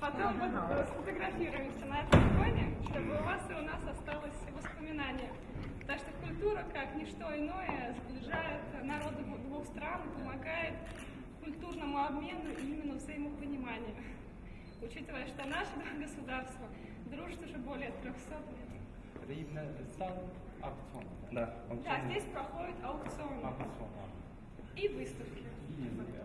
Потом вот сфотографируемся на этом фоне, чтобы у вас и у нас осталось воспоминание. Потому что культура, как ничто иное, сближает народы двух стран, помогает культурному обмену и именно взаимопониманию. Учитывая, что наши два государства дружат уже более 300 лет. Это именно сам аукцион. Да, он Да, здесь проходят аукционы Аукцион. и выставки. И, Да.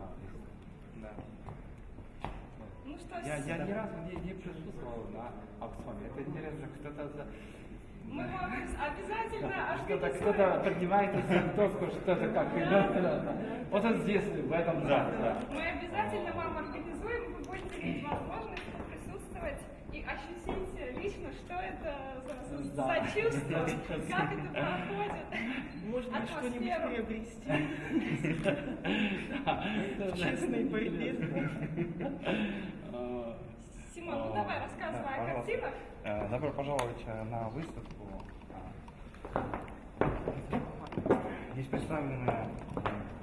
Ну что, Я, я ни разу не, не присутствовал на аукционе. Это интересно, кто-то за... мы вам обязательно Кто-то, организуем. кто-то поднимает из доску, что-то как. да, да, да. Вот он здесь, в этом зале. Да. Мы обязательно вам организуем, вы будете иметь возможность и ощутить лично, что это за, за- Да. за чувство, как это проходит. Можно что-нибудь приобрести борьбе. А, Симон, ну давай рассказывай о картинах. Э, Добро пожаловать э, на выставку. Здесь представлены э,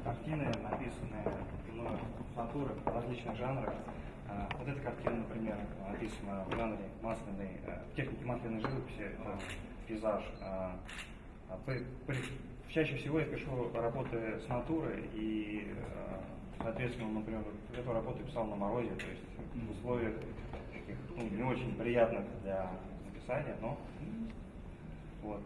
картины, написанные мной с натуры в различных жанрах. Э, Вот эта картина, например, написана в жанре масляной, э, в технике масляной живописи, это пейзаж. Э, а Чаще всего я пишу работы с натуры и, э, соответственно, например, эту работу писал на морозе, то есть в условиях таких ну, не очень приятных для написания, но вот.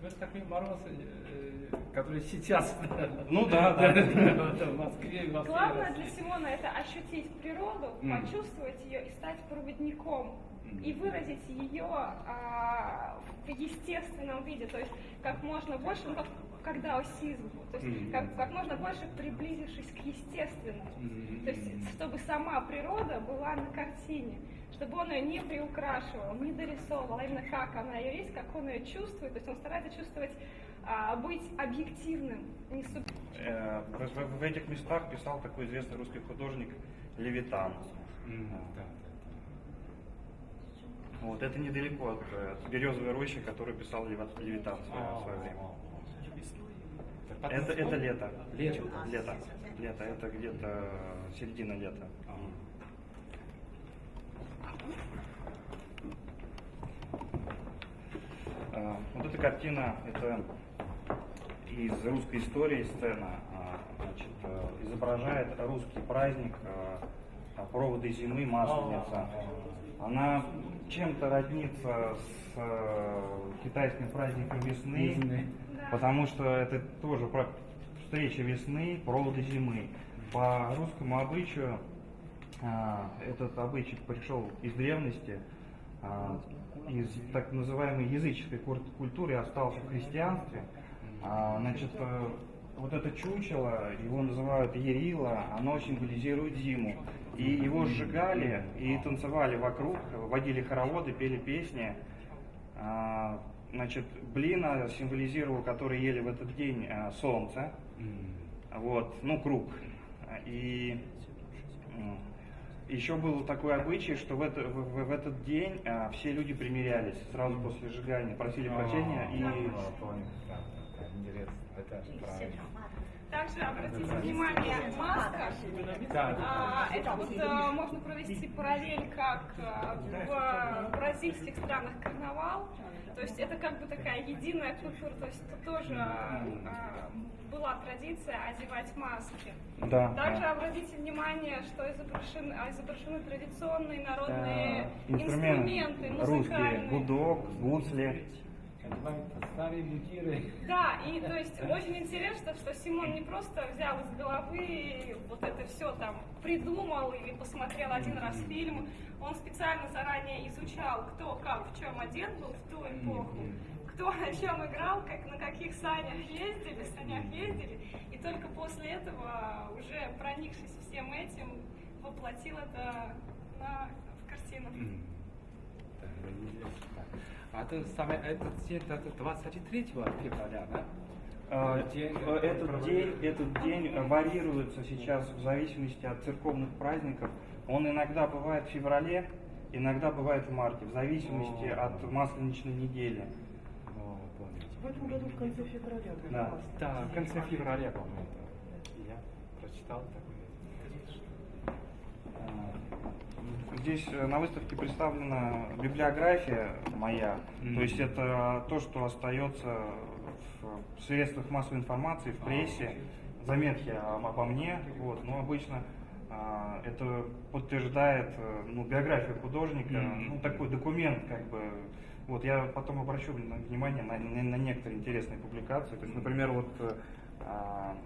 Ну, это такой мороз, э, который сейчас. Ну да, да. В Москве, в Москве. Главное для Симона это ощутить природу, Мгм. почувствовать ее и стать проводником. И выразить ее а, в естественном виде, то есть как можно больше, ну как, как даосизм, то есть Мгм. как, как можно больше приблизившись к естественному. Мгм. То есть чтобы сама природа была на картине, чтобы он ее не приукрашивал, не дорисовывал, а именно как она ее есть, как он ее чувствует. То есть он старается чувствовать, а, быть объективным, не суб... Э, В, в- в этих местах писал такой известный русский художник Левитан. М, да, да, Вот это недалеко от, э, от березовой рощи, которую писал Левитан в свое, да. в свое время. Это, это лето. Лето. Лето. Лето. Это где-то середина лета. А. А, Вот эта картина, это из русской истории сцена, а, значит, э, изображает русский праздник а, проводы зимы, масленица. Она чем-то роднится с э, китайским праздником весны, Весны. Потому что это тоже про- встреча весны, проводы зимы. По русскому обычаю этот обычай пришел из древности, а, из так называемой языческой культуры, остался в христианстве. А, Значит, э, вот это чучело, его называют Ерила, оно символизирует зиму. И его сжигали и танцевали вокруг, водили хороводы, пели песни. А, Значит, блина символизировал, который ели в этот день а, солнце. Вот, ну, круг. И еще был такой обычай, что в, это- в- в- в этот день а, все люди примирялись сразу после сжигания, просили прощения и А, да, да, интересно. Это правильно. Также обратите внимание, маска, а, это вот э, можно провести параллель, как э, в бразильских странах карнавал. То есть это как бы такая единая культура, то есть тут тоже э, была традиция одевать маски. да, Также да. обратите внимание, что изображены, а, изображены традиционные народные Да, инструменты, русские, музыкальные. гудок, гусли. Да, и то есть очень интересно, что Симон не просто взял из головы вот это все там придумал или посмотрел один раз фильм, он специально заранее изучал, кто как в чем одет был в ту эпоху, кто на чем играл, как на каких санях ездили, санях ездили, и только после этого, уже проникшись всем этим, воплотил это на, в картину. А это самое, этот день, это 23 февраля, да? А, День- э, Этот день, этот день э, варьируется сейчас в зависимости от церковных праздников. Он иногда бывает в феврале, иногда бывает в марте, в зависимости О. от масленичной недели. О. В этом году в конце февраля. Да. Да, в конце февраля, по-моему. это. Я прочитал такое. А, Здесь э, на выставке представлена библиография моя, Мгм. то есть это то, что остается в средствах массовой информации, в прессе, заметки об- обо мне, вот, но обычно а, это подтверждает э, ну, биографию художника, Мгм. ну такой документ как бы. Вот я потом обращу вн- внимание на, на- на некоторые интересные публикации. То есть, например, вот э, а,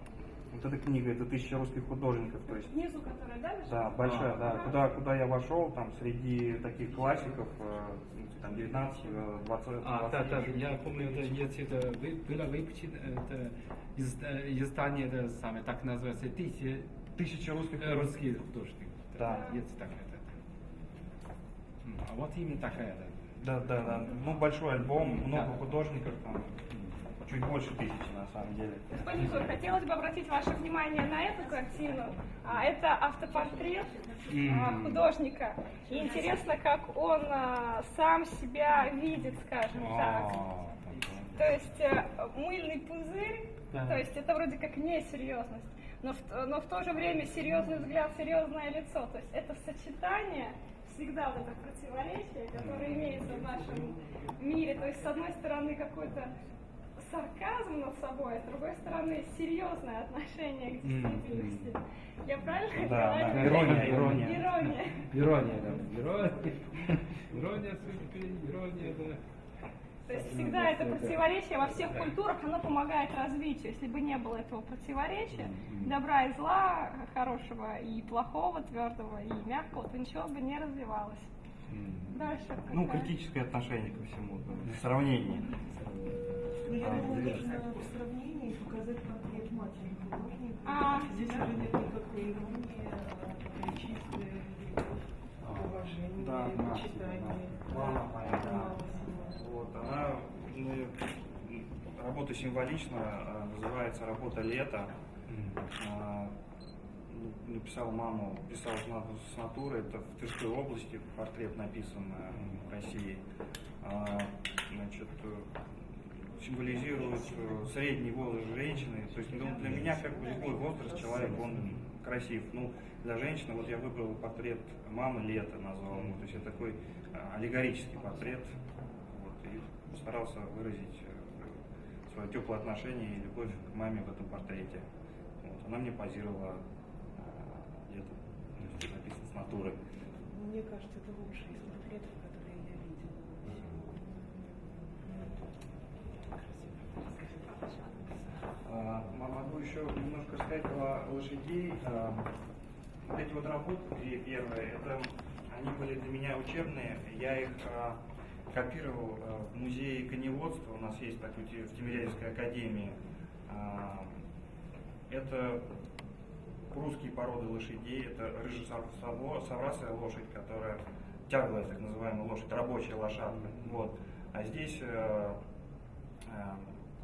вот эта книга, это тысяча русских художников, то есть Снизу, которая, да, да, большая, А. да. Куда, куда я вошел, там, среди таких классиков, э, там, 19, э, 20, А, да, 20. да, я помню, это, если это вы- было выпущено, это из, э, издание, это самое, так называется, тысяча, Тысяча русских э, русских художников. Да. Есть такая, да. М, А вот именно такая, да. Да, да, да. Ну, большой альбом, много Да. художников, там, чуть больше тысячи, на самом деле. Господин Юр, хотелось бы обратить ваше внимание на эту картину. А, Это автопортрет а, художника. И интересно, как он а, сам себя видит, скажем так. То есть э, мыльный пузырь, то есть это вроде как несерьезность, но в, но в то же время серьезный взгляд, серьезное лицо. То есть это сочетание всегда вот это противоречие, которое имеется в нашем мире. То есть с одной стороны какой-то сарказм над собой, а с другой стороны серьезное отношение к действительности. Я правильно Да, говорю? да, ирония, ирония. Ирония. Ирония, да. Ирония. Ирония судьбы, ирония, да. То есть всегда это противоречие во всех культурах, оно помогает развитию. Если бы не было этого противоречия, добра и зла, хорошего и плохого, твердого и мягкого, то ничего бы не развивалось. Дальше. Ну, какая? критическое отношение ко всему, да, сравнение. Я думаю, интересно. нужно в сравнении показать портрет матери художника. А. Здесь уже нет никакой иронии, такая чистая уважение, Да, да, почитание. да. Мама моя, да. Мама Симона. Вот, она, ну, работа символична, а, называется «Работа лета». А, ну, написал маму, писал с на- с натуры, это в Тверской области, портрет написан э, в России. Значит, символизирует э, средний возраст женщины. То есть ну, для меня как бы любой возраст человек, он красив. Ну, для женщины, вот я выбрал портрет мамы лета назвал его. То есть это такой э, аллегорический портрет. Вот, и постарался выразить э, свое теплое отношение и любовь к маме в этом портрете. Вот, она мне позировала где-то, написано с натуры. Мне кажется, это лучший из портретов, которые я видела. А, м- могу еще немножко сказать про лошадей. Э, Вот эти вот работы, первые, это они были для меня учебные. Я их э, копировал в музее коневодства. У нас есть такой в Тимирязевской академии. Это русские породы лошадей. Это рыжесаврасая лошадь, которая тяглая, так называемая лошадь, рабочая лошадка. Вот. А здесь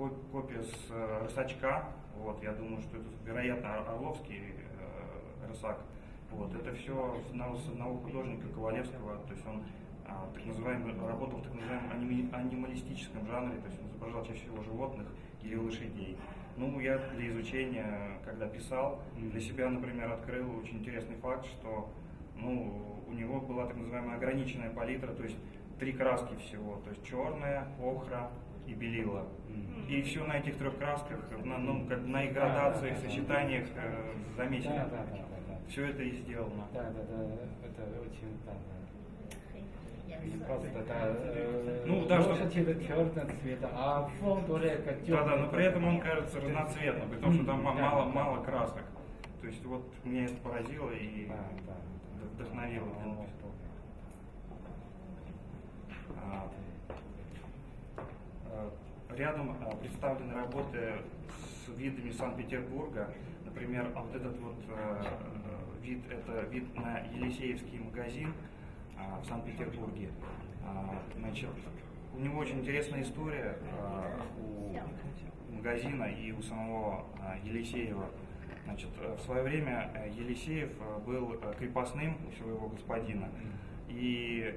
копия с э, рысачка. Вот, я думаю, что это, вероятно, Ор- Орловский э, рысак. Вот, это все с одного, с одного художника Ковалевского, то есть он а, так называемый, работал в так называемом аними- анималистическом жанре, то есть он изображал чаще всего животных или лошадей. Ну, я для изучения, когда писал, для себя, например, открыл очень интересный факт, что ну, у него была так называемая ограниченная палитра, то есть три краски всего, то есть черная, охра и белила. И все на этих трех красках, на, ну, как на их градациях, Да, да, да. сочетаниях э, замечено. Да, да, да, да, да. Все это и сделано. Да, да, да, это очень, да, да. Просто, да, э, Ну, да, лошадь это черного цвета, а фон только Да, да, но при этом он кажется разноцветным, при том, что там ма- Да, мало, да. мало красок. То есть вот меня это поразило и Да, да. вдохновило. для О, написания. А, э, Рядом а, представлены работы с видами Санкт-Петербурга. Например, а вот этот вот э, э, вид, это вид на Елисеевский магазин в Санкт-Петербурге. Значит, у него очень интересная история у магазина и у самого Елисеева. Значит, э, в свое время э, Елисеев э, был э, крепостным у своего господина, и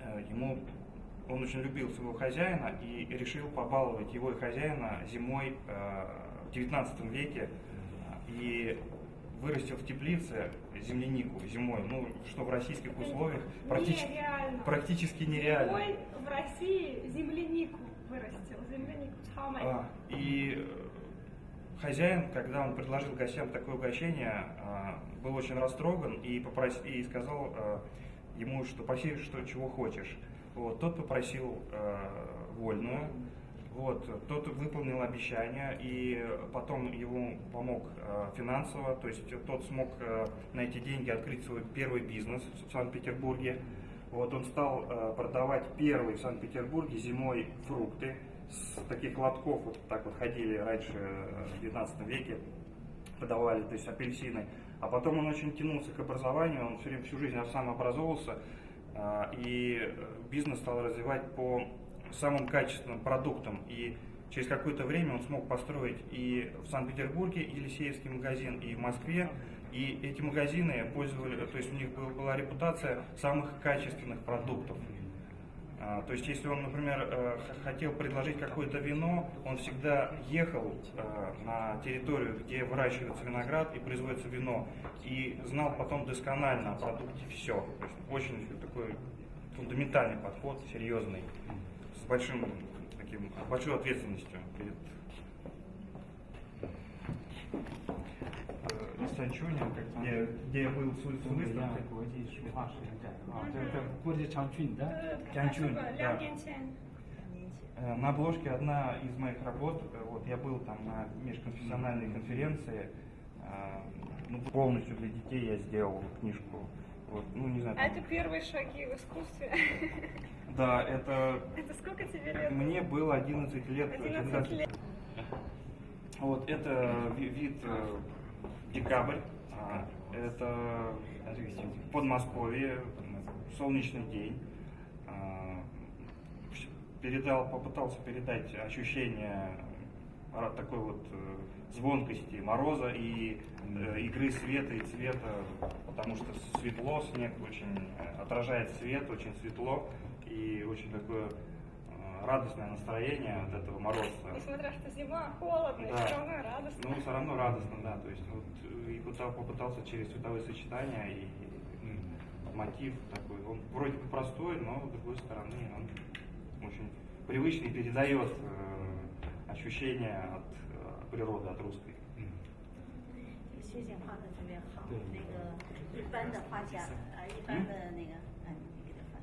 э, ему он очень любил своего хозяина и решил побаловать его и хозяина зимой э, в 19 веке э, и вырастил в теплице землянику зимой, ну что в российских условиях практически, Нереально. практически нереально. Зимой в России землянику вырастил. Землянику. А, И э, хозяин, когда он предложил гостям такое угощение, а, был очень растроган и, попросил, и сказал ему, что проси, что чего хочешь. Вот, тот попросил э, вольную, вот, тот выполнил обещание, и потом ему помог э, финансово, то есть тот смог э, на эти деньги открыть свой первый бизнес в Санкт-Петербурге. Вот, он стал э, продавать первый в Санкт-Петербурге зимой фрукты. С таких лотков вот так вот ходили раньше э, в 19 веке, продавали, то есть апельсины. А потом он очень тянулся к образованию, он все время всю жизнь сам образовывался, а, и э, бизнес стал развивать по самым качественным продуктам. И через какое-то время он смог построить и в Санкт-Петербурге Елисеевский магазин, и в Москве. И эти магазины пользовали, то есть у них был- была репутация самых качественных продуктов. А, То есть, если он, например, э, хотел предложить какое-то вино, он всегда ехал э, на территорию, где выращивается виноград и производится вино, и знал потом досконально о продукте все. То есть, очень такой фундаментальный подход, серьезный, с большим, таким, большой ответственностью перед э, Санчунем, где, я был а, э, На обложке одна из моих работ, э, вот я был там на межконфессиональной конференции, ну, полностью для детей я сделал книжку вот, ну, не знаю. А это первые шаги в искусстве. Да, это Это сколько тебе лет? мне было 11 лет. 11 лет. Вот это ви- вид э, декабрь. А, Это Подмосковье, солнечный день. А, Передал, попытался передать ощущение ра- такой вот э, звонкости мороза и э, игры света и цвета, потому что светло, снег очень э, отражает свет, очень светло и очень такое э, радостное настроение от этого мороза. Несмотря что зима, холодно, Да. все равно радостно. Ну, все равно радостно, да. То есть вот и пытал- попытался через цветовые сочетания и м, мотив такой. Он вроде бы простой, но с другой стороны он очень привычный, передает э, ощущения от 俄罗斯的，嗯。雪景画的特别好，那个一般的画家，呃，一般的那个，嗯，一般的。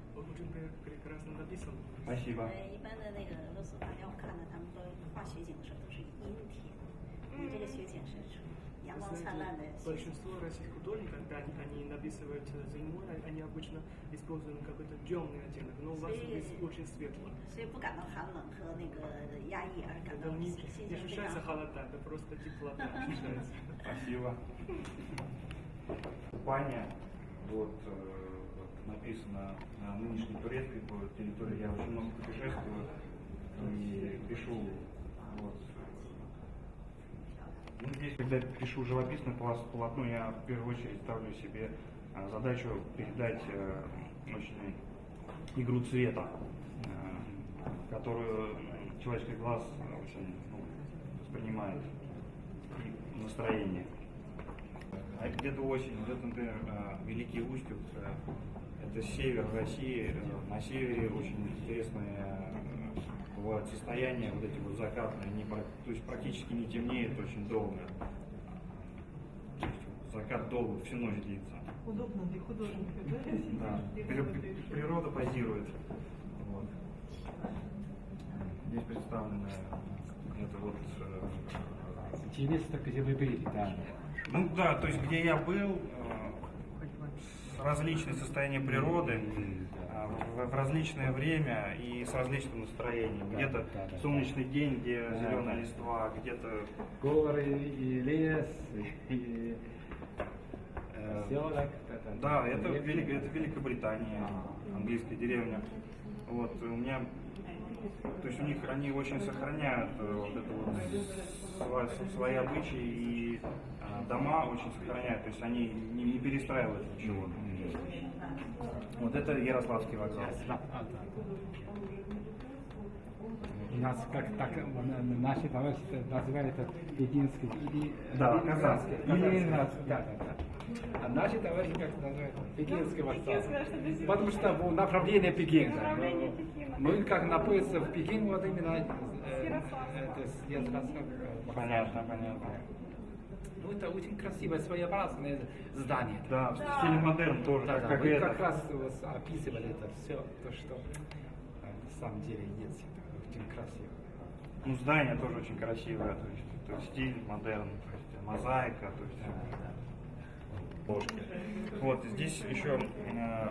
还行吧。一般的那个俄罗斯画家，我看呢，他们都画雪景的时候都是阴天，你这个雪景是。знаете, большинство российских художников, когда они написывают э, зимой, они обычно используют какой-то темный оттенок, но у вас здесь очень светло. Это не, не ощущается холода, это просто теплота ощущается. Спасибо. Паня, вот написано на нынешней турецкой территории, я очень много путешествую и пишу вот, ну, здесь, когда пишу живописное полотно, я в первую очередь ставлю себе а, задачу передать э, очень игру цвета, э, которую человеческий глаз очень ну, воспринимает и настроение. А где-то осень, вот например, э, Великий Устюг, э, это север России, э, на севере очень интересное бывают состояния, вот эти вот закатные, они, пра- то есть практически не темнеет очень долго. То есть закат долго, всю ночь длится. Удобно для художника, да? Да. Природа позирует. Вот. Здесь представлены это вот э, Интересно, где вы были, да. Ну да, то есть где я был, э, различные состояния природы, э, в, различное время и с различным настроением. Где-то солнечный день, где зеленая листва, где-то Горы и лес, и э, поселок. Да, это, Велик- это Великобритания, английская деревня. Вот, у меня, то есть у них, они очень сохраняют э, вот это вот сва- свои обычаи и э, дома очень сохраняют, то есть они не, не перестраивают ничего. Вот это Ярославский вокзал. Да, да. У нас как так наши товарищи называют это пекинский или Да, или казанский, или казанский. нас- да, да, да. А наши товарищи как называют пекинский вокзал. Потому что в направлении Пекина. Направление Но Пекина. Мы как находимся в Пекине, вот именно э, это с Ярославском. Понятно, понятно. Ну, это очень красивое, своеобразное здание. Да, в стиле модерн тоже, Да, как, да, как вы это. как раз вот описывали это все, то, что э, на самом деле есть. Это очень красиво. Ну, здание тоже очень красивое, то есть, то есть стиль модерн, то есть мозаика, то есть ложки. Вот, здесь еще э,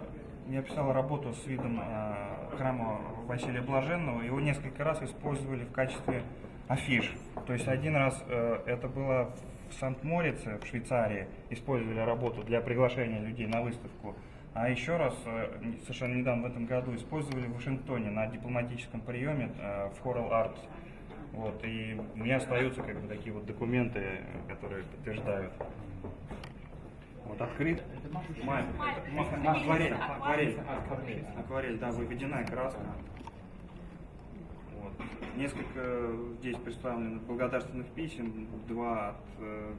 я писал работу с видом э, храма Василия Блаженного, его несколько раз использовали в качестве афиш. То есть один раз э, это было в Санкт-Морице, в Швейцарии, использовали работу для приглашения людей на выставку. А еще раз, э, совершенно недавно, в этом году, использовали в Вашингтоне на дипломатическом приеме э, в Coral Arts. Вот, и у меня остаются как бы такие вот документы, э, которые подтверждают. Вот открыт. Май. Ма- Акварель. Акварель. Акварель. Да, выведенная краска. Вот. Несколько здесь представлено благодарственных писем, два от э,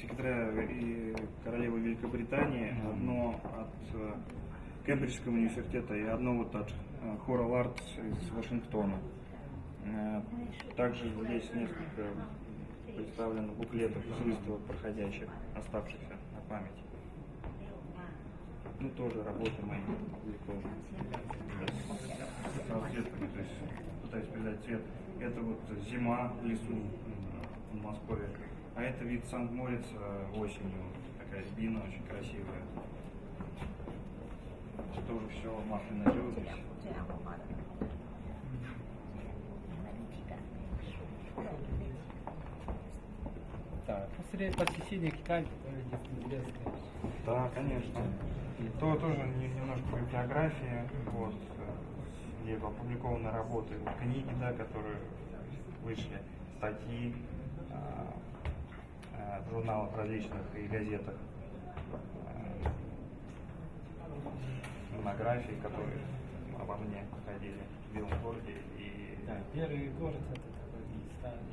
секретаря и королевы Великобритании, одно от э, Кембриджского университета и одно вот от э, Coral Arts из Вашингтона. Э, Также здесь несколько представлено буклетов из выставок проходящих, оставшихся память. Ну, тоже работы мои опубликованы. Расцветками, то есть пытаюсь передать цвет. Это вот зима в лесу в Москве. А это вид Санкт-Морица осенью. Такая рябина очень красивая. Тоже все масляная живопись. Ну, Китая. После посещения Китая, которое интересно. Да, конечно. То тоже немножко по вот, где опубликованы работы, книги, да, которые вышли, статьи э, в журналах различных и газетах, э, монографии, которые обо мне проходили в Белом городе. И... Да, первый город это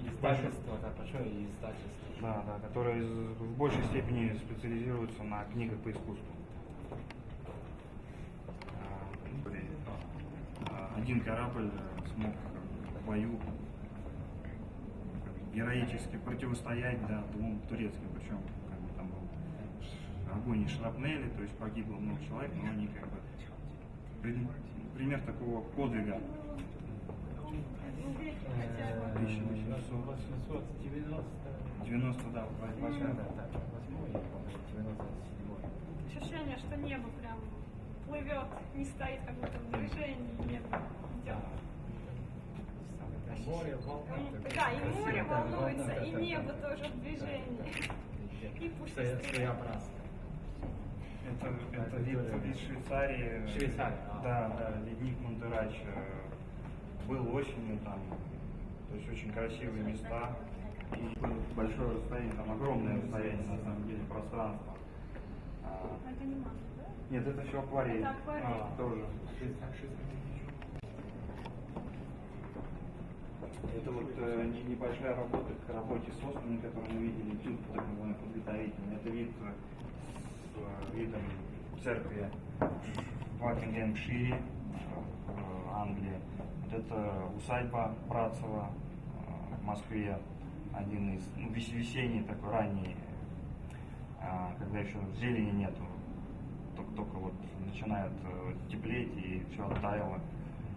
издательство, да, большое издательство. Да, да, которые из- в большей степени специализируются на книгах по искусству. А, а, Один корабль э, смог в бою героически противостоять да, двум турецким, причем как бы, там был огонь и шрапнели, то есть погибло много человек, но они как бы при- пример такого подвига. Ну, веки хотя бы. Э, 1890 90, да, большая. Да, да, восьмой, я помню, 97 Ощущение, что небо прям плывет, не стоит, как будто в движении, небо идет. Море, волна. Такое Да, и море да, волнуется, да, и да, небо да. тоже в движении. И пусть. Своеобразно. Это, это Это вид, вид Швейцарии. Швейцария, а. Да, да, ледник Монтерач э, был осенью там. То есть очень красивые места. И большое расстояние, там огромное расстояние на самом деле, пространство. А, Это не масло, да? нет, это все акварель. Это акварель. А, тоже. Это вот э, не- небольшая работа к работе с оспами, которую мы видели, этюд так называемый подготовительный. Это вид э, с э, видом церкви в Бакингемшире, э, в Англии. Это усадьба Братцева э, в Москве, один из, ну, вес- весенний такой ранний, а, когда еще зелени нету, только, только вот начинает э, теплеть и все оттаяло,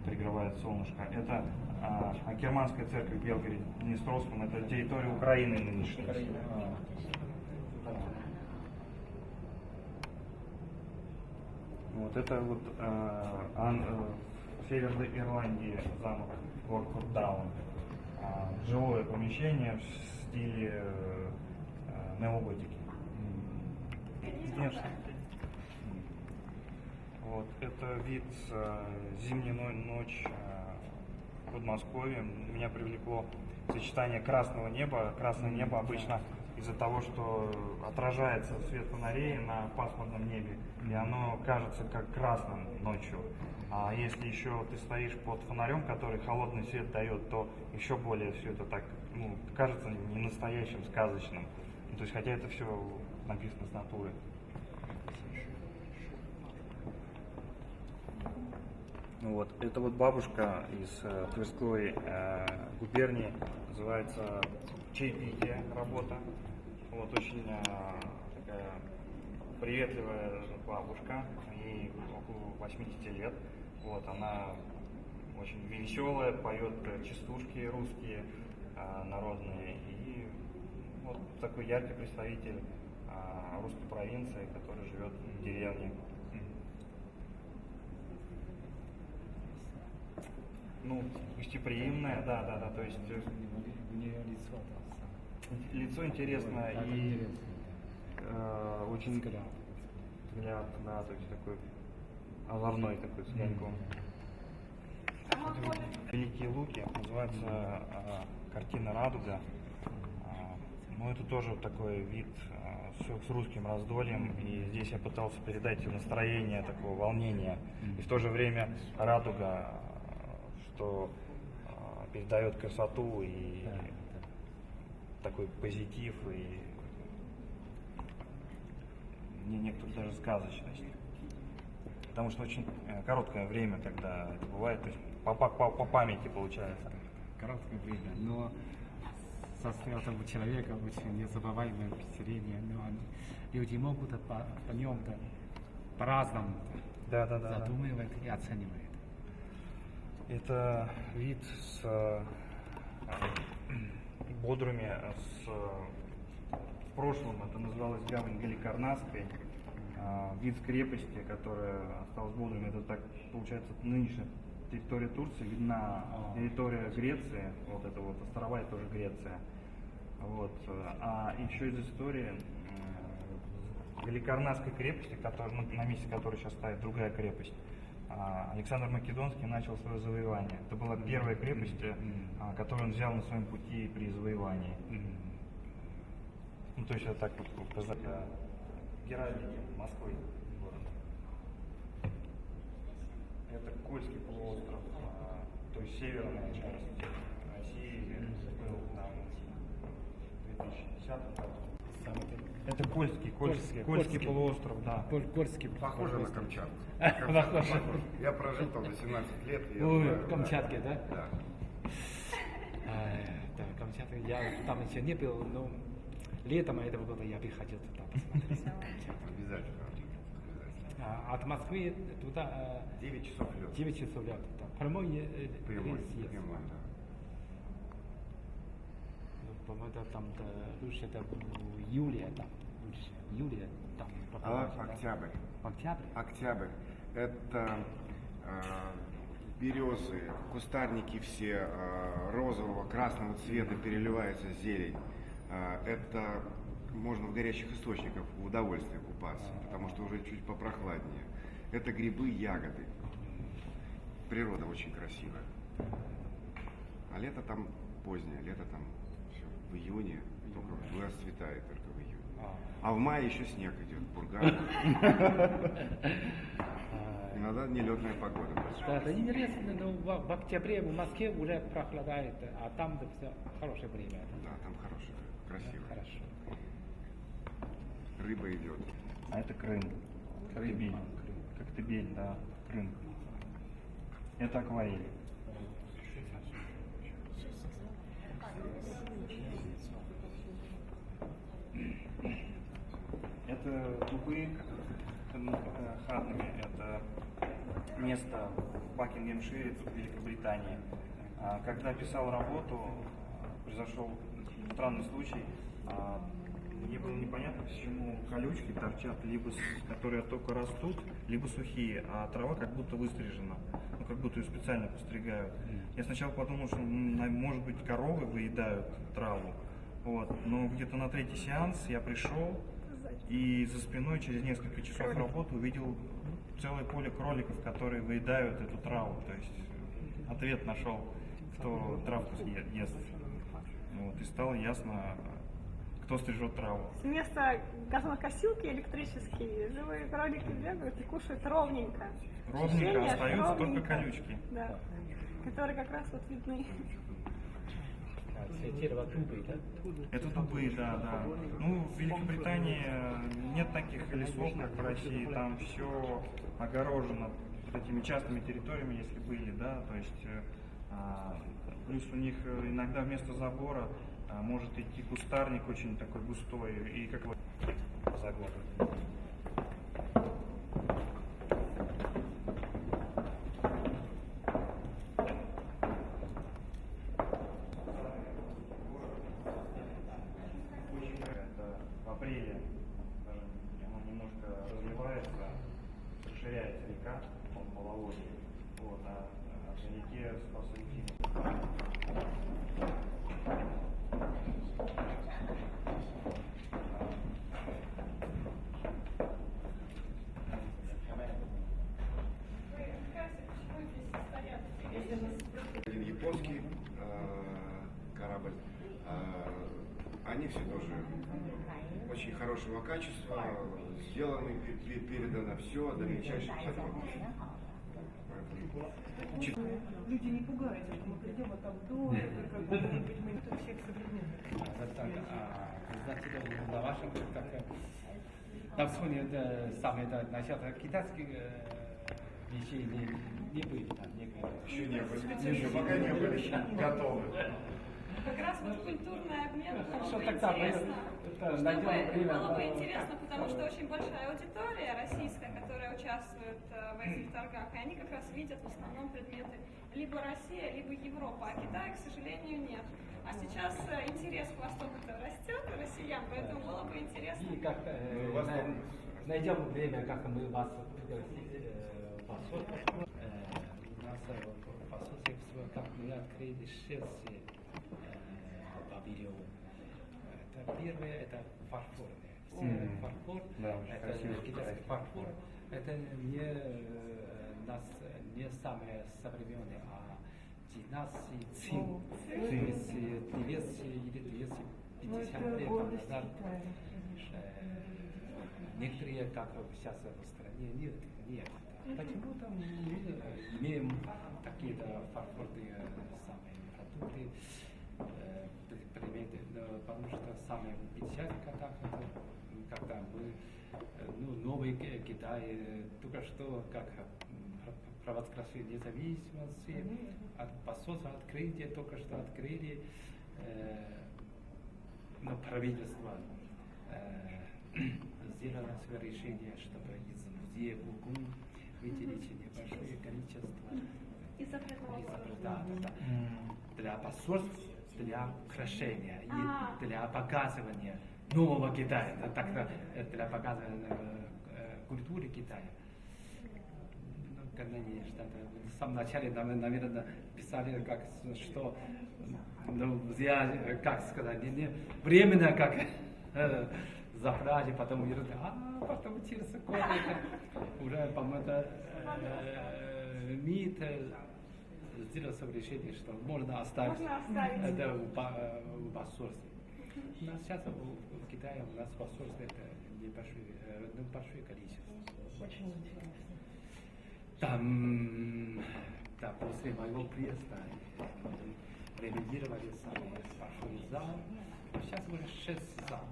пригревает солнышко. Это а, Акерманская церковь в Белгороде, Днестровском, это территория Украины нынешней. А, Вот это вот э, Ан- э, Северной Ирландии замок Лорд Курдаун. А, жилое помещение в стиле э, неоготики. Конечно. Вот, это вид э, зимняя но- ночь э, в Подмосковье. Меня привлекло сочетание красного неба. Красное небо обычно из-за того, что отражается свет фонарей на пасмурном небе, и оно кажется как красным ночью. А если еще ты стоишь под фонарем, который холодный свет дает, то еще более все это так ну, кажется не настоящим, сказочным. Ну, то есть, хотя это все написано с натуры. Ну Вот. Это вот бабушка из э, Тверской э, губернии, называется чаепитие работа. Вот очень э, такая приветливая бабушка, ей около 80 лет. Вот, она очень веселая, поет э, частушки русские, э, народные. И вот такой яркий представитель э, русской провинции, который живет в деревне. Ну, гостеприимная, да, да, да, то есть э, У нее лицо там лицо интересное Так, и интересно, э, очень взгляд, да, то есть такой озорной такой с огоньком. Великие луки называется э, картина Радуга. А, Ну, это тоже такой вид э, с, с русским раздольем, и здесь я пытался передать настроение такого волнения, и в то же время радуга, что передает красоту и такой позитив и не- некоторую даже сказочность. Потому что очень э, короткое время, когда это бывает, то есть по, по, по- памяти получается. Короткое время, но со этого человека очень незабываемое впечатление. Но люди могут по, по нем по-разному Да, да, да. да. задумывать и оценивать. Это вид с э, Бодруме, с, в прошлом это называлось гавань Галикарнасской. А, Вид с крепости, которая осталась в Бодруме, это так, получается, нынешняя территория Турции, видна А. территория Греции, вот это вот острова, это тоже Греция. Вот. э, А еще из истории э, Галикарнасской крепости, которая, ну, на месте которой сейчас стоит другая крепость, а, Александр Македонский начал свое завоевание. Это была первая крепость, э, которую он взял на своем пути при завоевании. Ну, то есть это так вот показать геральдике Москвы город. Это Кольский полуостров, а, то есть северная часть России, был там в 2010 году. Это Кольский, Кольский, Кольский, полуостров, да. Коль- Кольский Похоже на. Камчатку. Похоже. Я прожил там 18 лет. в Камчатке, да? Да. Да, Камчатка. Я там еще не был, но летом этого года я бы хотел туда посмотреть. Обязательно. Обязательно. А От Москвы туда 9 часов лет. 9 часов лет. Да. Прямой э, Прямой, рейс есть. прямой, да. по-моему, это там да, лучше это в июле там, лучше, июле там А, да. октябрь. Октябрь? Октябрь. Это э, березы, кустарники все э, розового, красного цвета переливается зелень. Э, это можно в горячих источниках в удовольствие купаться, потому что уже чуть попрохладнее. Это грибы, ягоды. Природа очень красивая. А лето там позднее, лето там все в июне, только расцветает только в июне. А в мае еще снег идет, бурган. А, Иногда нелетная погода. Да, это интересно, но в, в октябре в Москве уже прохладает, а там все хорошее время. Да, там хорошее, красиво. Хорошо. Рыба идет. А это Крым. Коктебель. Коктебель, да, Крым. Это акварель. Это дубы э, хатными. Это место в Бакингемшире, в Великобритании. А, Когда писал работу, а, произошел странный случай. А, Мне было непонятно, почему колючки торчат, либо которые только растут, либо сухие, а трава как будто выстрижена. Ну, как будто ее специально постригают. Я сначала подумал, что может быть коровы выедают траву. Вот. Но где-то на третий сеанс я пришел и за спиной через несколько часов работы увидел целое поле кроликов, которые выедают эту траву. То есть ответ нашел, кто травку ест. Вот. И стало ясно, кто стрижет траву. Вместо газонокосилки электрические живые кролики бегают и кушают ровненько. Ровненько Ощущение, остаются только ровненько. колючки. Да. Которые как раз вот видны. А, цветирово дубы, да? Это дубы, да, да. Ну, в Великобритании э, нет таких лесов, как в России. Там все огорожено вот этими частными территориями, если были, да. То есть э, плюс у них э, иногда вместо забора а, может идти кустарник очень такой густой и как за год. Очень это в апреле даже оно немножко разливается, расширяется река, он половодье. Вот, а, а в реке спасать Один японский э, корабль. Э, они все тоже очень хорошего качества, сделаны, пе- передано все до мельчайших подробностей. Люди не пугаются, мы придем, а там мы это всех современных. Так, знаете, на вашем как на фоне это самое это насчет китайских э, вещей не, не были там, не. Еще не были, еще пока не были готовы. Как раз вот культурный обмен было Хорошо, бы тогда мы интересно. это Чтобы, время, было бы да. интересно, потому что очень большая аудитория российская, которая участвует э, в этих торгах, и они как раз видят в основном предметы либо Россия, либо Европа, а Китая, к сожалению, нет. А сейчас э, интерес к Востоку-то растет у россиян, поэтому было бы интересно. И как э, Ну, найдем время, как мы вас пригласить э, посольство. Э, у нас э, в посольстве, как мы открыли шесть павильонов. Это первое, это фарфорные. Все. Фарфор, Да, это китайский фарфор. Это не нас не самое современное, а 12 цин. То есть э, 200 или 250 Ну, это лет назад. Некоторые, как сейчас в стране, нет, нет. Почему там мы имеем такие-то фарфорные самые продукты, э, предметы, но потому что самое печальное, когда, когда мы, э, ну, новый Ки- Китай, э, только что как э, м, провозгласили независимости, от посольства открытие, только что открыли, э, но правительство э, сделало свое решение, чтобы из музея Гугун выделить небольшое количество И запретного из- да, да, да. Для посольств для украшения А. и для показывания нового Китая, так, э, для показывания э, культуры Китая. Ну, когда они что-то в самом начале, наверное, писали, как, что, ну, э, как сказать, не, не, временно, как э, забрали, потом говорят, а потом через год уже, по-моему, это, э, МИД сделал свое решение, что можно оставить, Можно оставить. это в, э, в посольстве. У нас сейчас в, в Китае у нас посольство это небольшое, э, небольшое количество. Очень интересно. Там, да, после моего приезда ремонтировали самый большой зал. Сейчас уже шесть зал.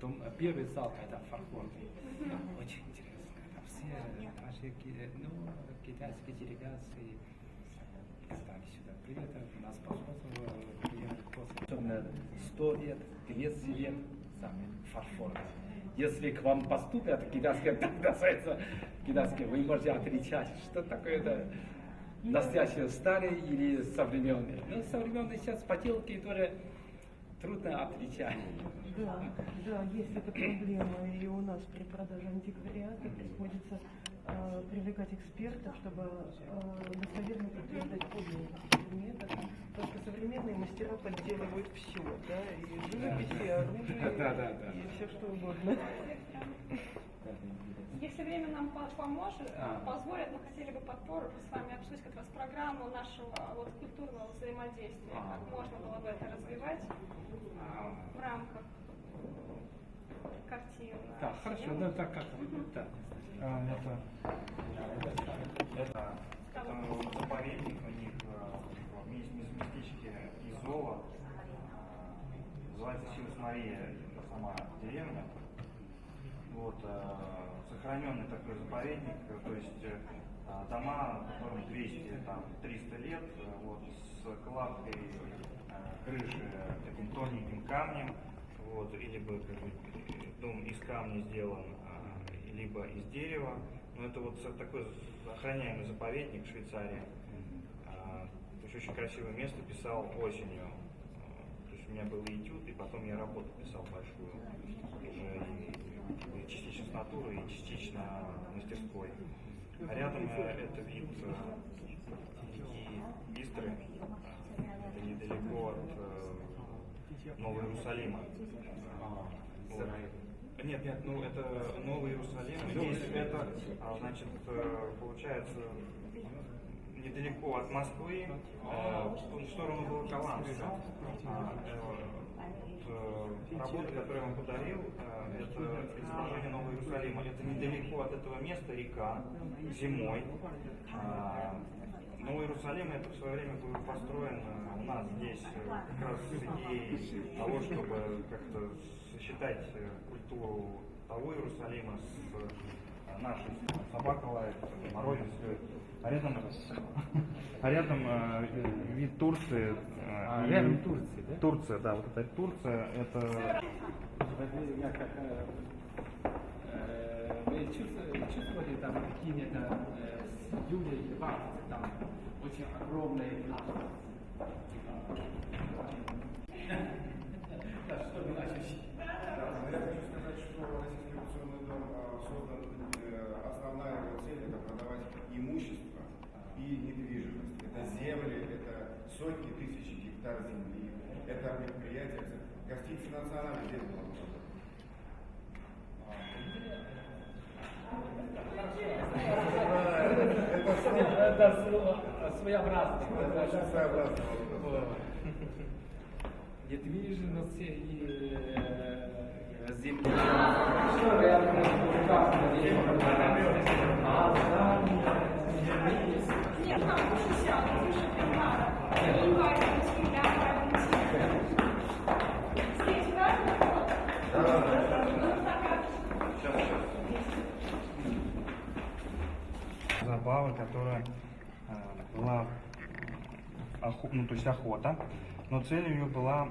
Дом, э, первый зал это фарфорный. Очень интересно. Там все наши ну, китайские делегации стали сюда. Привет, у нас посольство приехали после. Особенно 100 лет, 200 лет сами фарфорные. Если к вам поступят китайские, так касается китайские, вы можете отличать, что такое это настоящие старые или современные. Ну, современные сейчас поделки тоже трудно отличать. Да, да, есть эта проблема, и у нас при продаже антиквариата приходится э, привлекать экспертов, чтобы э, достоверно подтверждать подлинность предметов, потому что современные мастера подделывают все, да, и живопись, и оружие, Да, да, да. и все что угодно. Если время нам по- поможет, А. позволит, мы хотели бы подпор с вами обсудить как раз программу нашего вот, культурного взаимодействия, А. как можно было бы это развивать в рамках картин. Да, хорошо, ну так как, да. А, Это, это, это заповедник у них мест- местечке Изола. Называется Силус Мария, это сама деревня. Вот, э, сохраненный такой заповедник, э, то есть э, дома, которым 200, там, 300 лет, вот, с кладкой крыши таким тоненьким камнем, вот, или бы как бы, дом из камня сделан, либо из дерева. Но это вот такой охраняемый заповедник в Швейцарии. А, то есть очень красивое место, писал осенью. А, То есть у меня был и этюд, и потом я работу писал большую. Уже и, и частично с натуры, и частично мастерской. А рядом э, это вид э, реки Истры. Это недалеко от э, Нового Иерусалима. Вот. Нет, нет, ну это Новый Иерусалим. Здесь это, а, значит, э, получается недалеко от Москвы, э, в сторону Волоколамска. А, э, Работа, которую я вам подарил, это изображение Нового Иерусалима. Это недалеко от этого места река, зимой. Новый Иерусалим это в свое время был построен э, у нас здесь э, как раз с идеей того, чтобы как-то сочетать э, культуру того Иерусалима с нашей. Собака лает, морозец льет. А рядом, а рядом э, вид Турции. э, А, и- рядом Турция, да? Турция, да, вот это Турция, это вы чувствовали, чувствовали там какие-то и Барс, там очень огромные Да, что? Да, но я хочу сказать, что Российский революционный дом а, создан, э, основная его цель это продавать имущество и недвижимость. Это земли, это сотни тысяч гектар земли, это предприятия, это гостиница национальная здесь была. Это сво- своеобразно. Это своеобразный. Недвижимость и э, земля. Что рядом А, да. Нет, там выше сяду, выше Пинара. Январь, Москвиля, Валентина. Здесь, да? Ну, такая забава, которая э, была ну, то есть охота, но цель ее была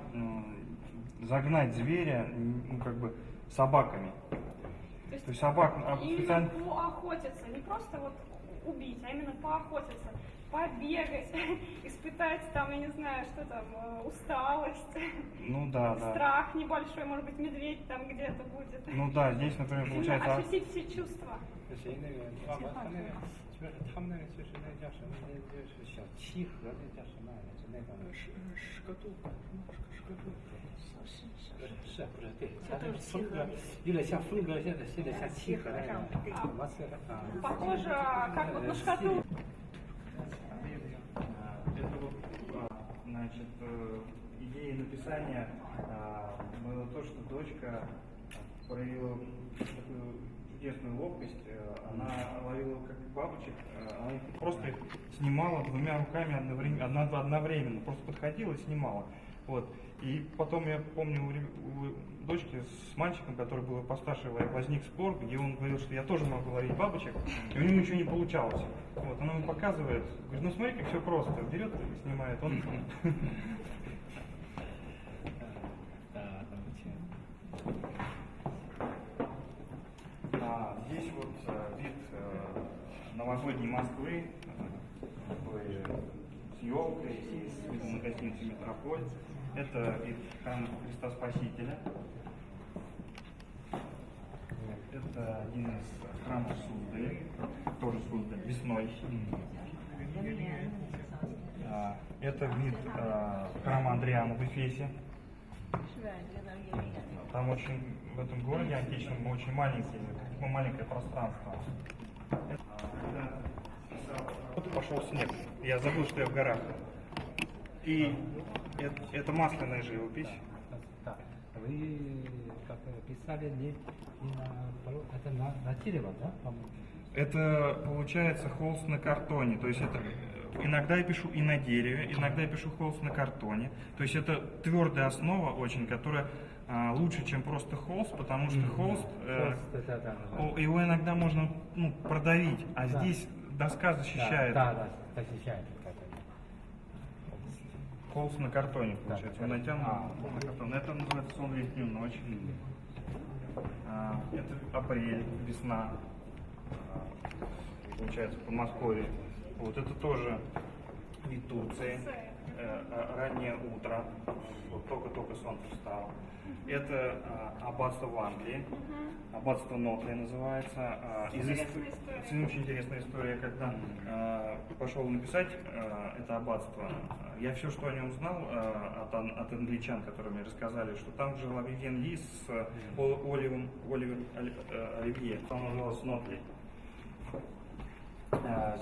загнать зверя ну, как бы собаками. То есть собак а, именно специально поохотиться, не просто вот убить, а именно поохотиться побегать, испытать там, я не знаю, что там, э, усталость, Ну да, да. страх небольшой, может быть, медведь там где-то будет. Ну да, здесь, например, Сильно получается... ощутить все чувства. 就是那个爸爸他那个就是他们那个就是那叫什么那就是小七盒那叫什么来着？那个是是个度什么是个度？是不是对？它这个风格有点像风格，现在现在像七盒那样。我是啊。 Похоже, как вот на шкатулку. Значит, идея написания было то, что дочка проявила такую чудесную ловкость. Она ловила как бабочек, она их просто снимала двумя руками одновременно, одновременно. Просто подходила и снимала. Вот. И потом я помню у, дочки с мальчиком, который был постарше, возник спор, где он говорил, что я тоже могу ловить бабочек, и у него ничего не получалось. Вот, она ему показывает, говорит, ну смотри, как все просто, берет и снимает. Он. А, здесь вот э, вид э, новогодней Москвы, э, такой, с елкой и с гостиницу Метрополь. Это вид храма Христа Спасителя. Это один из храмов Суды, тоже Суды. весной. А, это вид а, храма Андриана в Эфесе. Там очень, в этом городе античном очень маленькие, маленькое пространство. Вот пошел снег. Я забыл, что я в горах. И это, это масляная живопись. Да. Вы как писали не, не на полу- это на, на дерево, да? Это получается холст на картоне. То есть это э, иногда я пишу и на дереве, иногда я пишу холст на картоне. То есть это твердая основа очень, которая а, лучше, чем просто холст, потому что холст, э, да, да, да. его иногда можно ну, продавить, а Да. здесь доска защищает. Да, да, да, защищает. Холст на картоне, получается. Да, Он натянут а. на картон. Это называется сон летнюю ночь. А, это апрель, весна. А, Получается, в Подмосковье. Вот это тоже вид Турции. Э, а, раннее утро. Вот только-только солнце встало. Это а, аббатство в Англии. Аббатство Нотли называется. А, из очень интересная история, когда э, пошел написать э, это аббатство, я все, что о нем знал от, ан- от англичан, которые мне рассказали, что там жил Вивьен Ли с э, О- Оливом, Оливер Оли- э, Оливье, он назывался Нотли.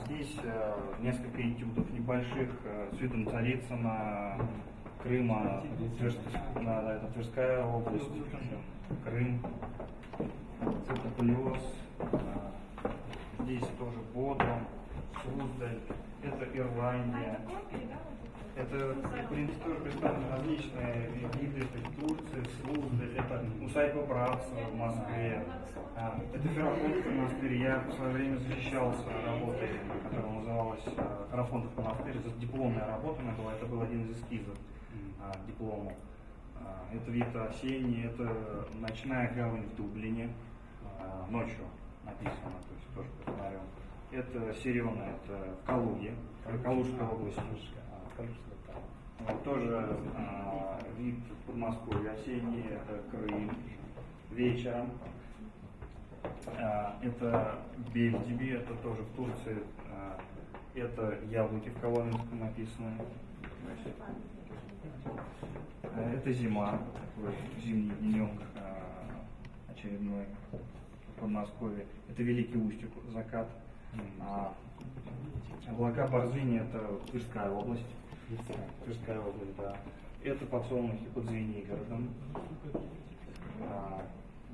Здесь э, несколько этюдов небольших с видом Царицына, Крыма, Тверск- да, это Тверская область, Крым, Цитополиоз, а, здесь тоже Бодрум, Суздаль, это Ирландия. это в принципе, тоже представлены различные виды, это Турция, Суздаль, это Усадьба Братства в Москве, а, это Ферапонтовский монастырь. Я в свое время защищался работой, которая называлась а, Ферапонтов монастырь. Это дипломная работа меня была, это был один из эскизов диплому. А, Это вид осенний, это ночная гавань в Дублине, а, ночью написано, то есть тоже под фонарем. Это Сирена, это в Калуге. А, Калужская. Вот тоже а, вид Подмосковья, осенний, это Крым, вечером. А, это Бельдиби, это тоже в Турции. А, это яблоки в Коломенском написаны. А, Это зима, такой зимний денек а, очередной в Подмосковье. Это Великий Устюг, закат. А, облака Борзыни это Тверская область. Тверская область, да. Это подсолнухи под Звенигородом. А,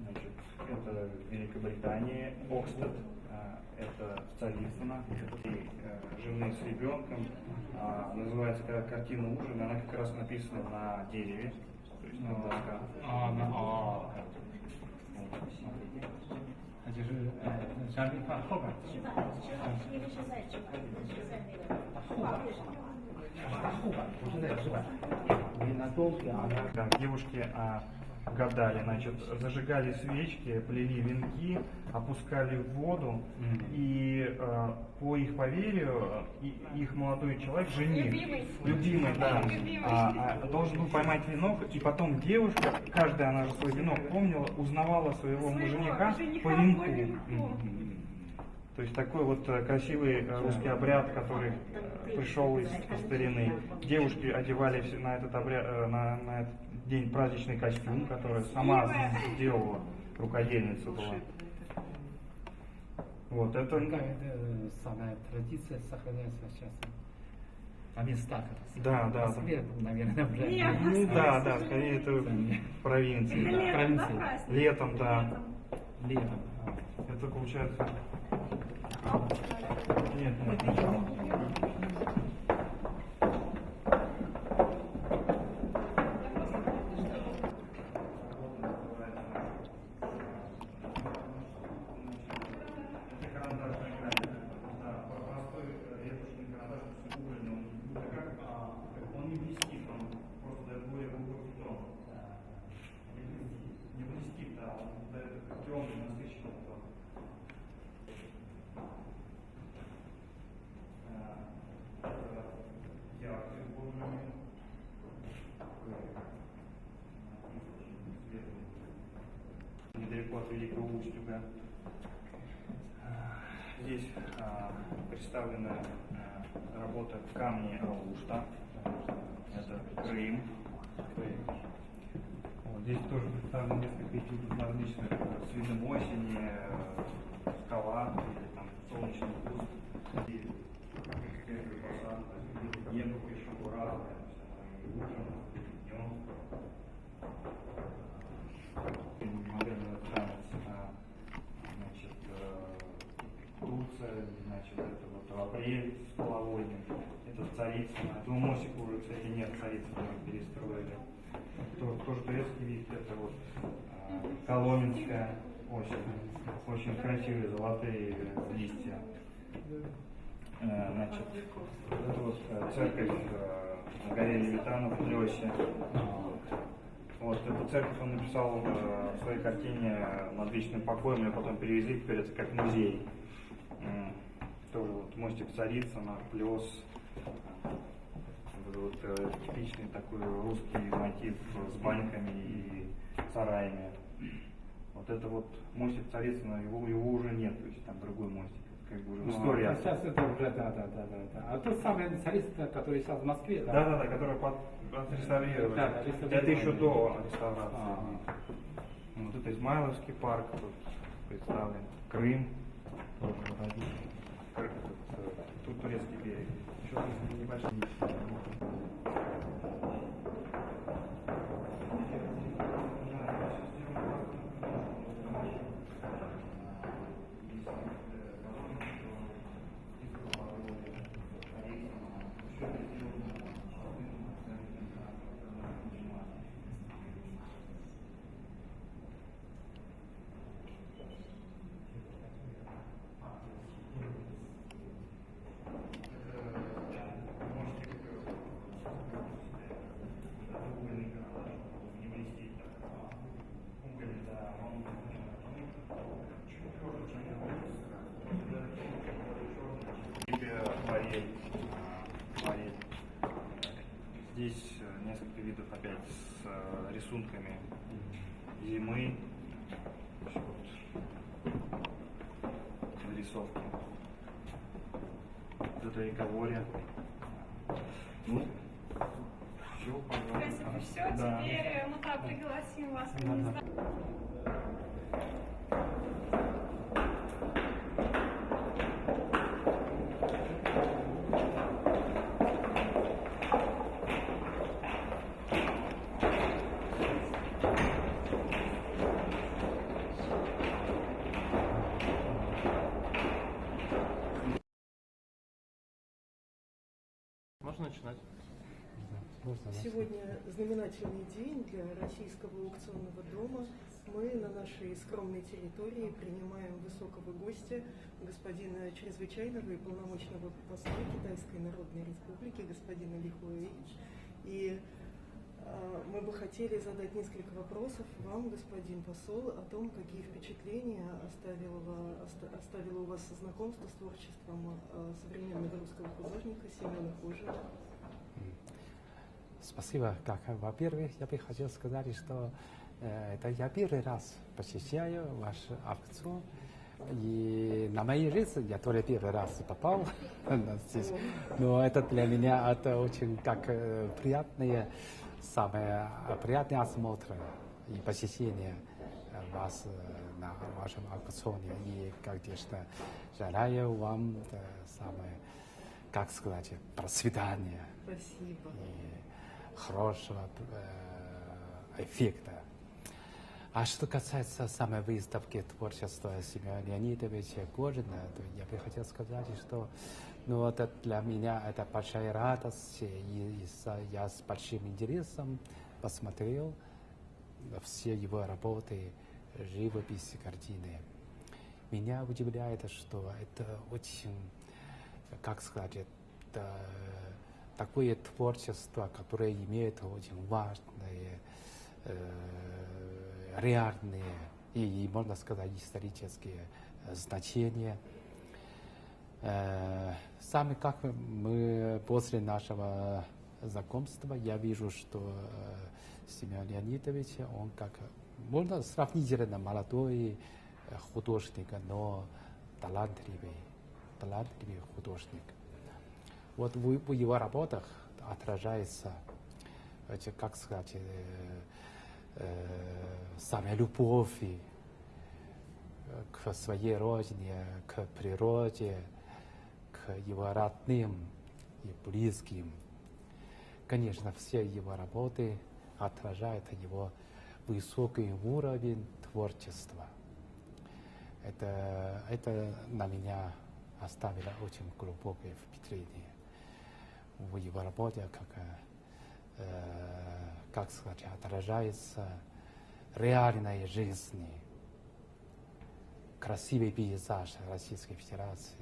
значит, это Великобритания, Окстед, Э, это Царицына, э, живные с ребенком. А, называется «Картина ужин, она как раз написана на дереве, то есть на доска. А, на а. а, а девушки, а гадали, значит, зажигали свечки, плели венки, опускали в воду, Мгм. и э, по их поверью, и- их молодой человек, жених, Любимый. любимый, да, Любимый. а, а, должен был поймать венок, и потом девушка, каждая она же свой венок помнила, узнавала своего, Своего жениха, жениха по по венку. венку. То есть такой вот э, красивый э, русский обряд, который э, пришел из старины. Девушки одевали все на этот обряд, на, на этот день праздничный костюм, который сама сделала, рукодельница была. Вот это э, самая традиция сохраняется сейчас? А местах это Да, в да, Москве, наверное, уже. Нет, ну да, да, скорее это провинции. Это да. летом, да, провинции. Летом, да. Летом. Это получается. Нет, нет, ничего. Это карандашный график. Да, простой ретушный карандаш, то есть угольный, он будто как, а, он не блестит, он просто дает более глубокий тон. Не блестит, не тон. А, это яркий угольный. Недалеко от Великого Устюга. Здесь а, представлена а, работа камни Алушта. Это Крым. Здесь тоже представлено несколько этюдов э, с видом осени, э, скала или там солнечный куст. И первый посад, небо оно и утром, и днем. Модерный танец, значит, э, Турция, значит, это вот апрель с половодьем, это Царицыно. Этого мостика уже, кстати, нет, уже перестроили. То- Тоже турецкий вид, это вот а, Коломенская осень. Очень красивые золотые э, листья. Э, Значит, это вот э, церковь э, на горе Левитана в Плесе. Вот, эту церковь он написал э, в своей картине над вечным покоем, ее потом перевезли, теперь это как музей. М, Тоже вот мостик Царицына, плес. Вот, вот, э, типичный такой русский мотив с баньками и сараями. Вот это вот мостик Царицына, его, его уже нет, то есть там другой мостик. Как бы уже Ну, история. а Сейчас это уже, да, да, да, да. да. А тот самый царица, который сейчас в Москве, да? Да, да, да, который под, отреставрировали. Да, да. Это еще до реставрации. А. Вот это Измайловский парк тут представлен. Крым. тут, турецкий берег. Еще раз небольшой. Тебе акварель. а, акварель. Здесь э, несколько видов опять с э, рисунками зимы. Вот. Нарисовки. Вот это рековоре. Ну, все, В принципе, все. Да. Теперь мы так пригласим вас Да, да. Начинать? Сегодня знаменательный день для Российского аукционного дома. Мы на нашей скромной территории принимаем высокого гостя, господина чрезвычайного и полномочного посла Китайской Народной Республики, господина Ли Хуэйч. И Мы бы хотели задать несколько вопросов вам, господин посол, о том, какие впечатления оставило, оставило у вас знакомство с творчеством а, современного русского художника Семена Кожина. Спасибо. Как, во-первых, я бы хотел сказать, что э, это я первый раз посещаю ваш аукцион. И на моей жизни я тоже первый раз попал здесь. Но это для меня это очень как э, приятные, самые приятные осмотры и посещение э, вас э, на вашем аукционе. И, конечно, желаю вам э, самое, как сказать, процветания Спасибо. и хорошего эффекта. А что касается самой выставки творчества Семена Леонидовича Горина, то я бы хотел сказать, что ну, это для меня это большая радость, и, и я с большим интересом посмотрел все его работы, живопись, картины. Меня удивляет, что это очень, как сказать, это такое творчество, которое имеет очень важные, э, реальные и, и, можно сказать, исторические э, значения. Э, Сами как мы после нашего знакомства, я вижу, что э, Семен Леонидович, он как, можно сравнительно молодой э, художник, но талантливый, талантливый художник. Вот в, в его работах отражается, эти, как сказать, самая любовь к своей родине, к природе, его родным и близким. Конечно, все его работы отражают его высокий уровень творчества. Это, это на меня оставило очень глубокое впечатление в его работе, как, э, как сказать, отражается реальная жизнь, красивый пейзаж Российской Федерации.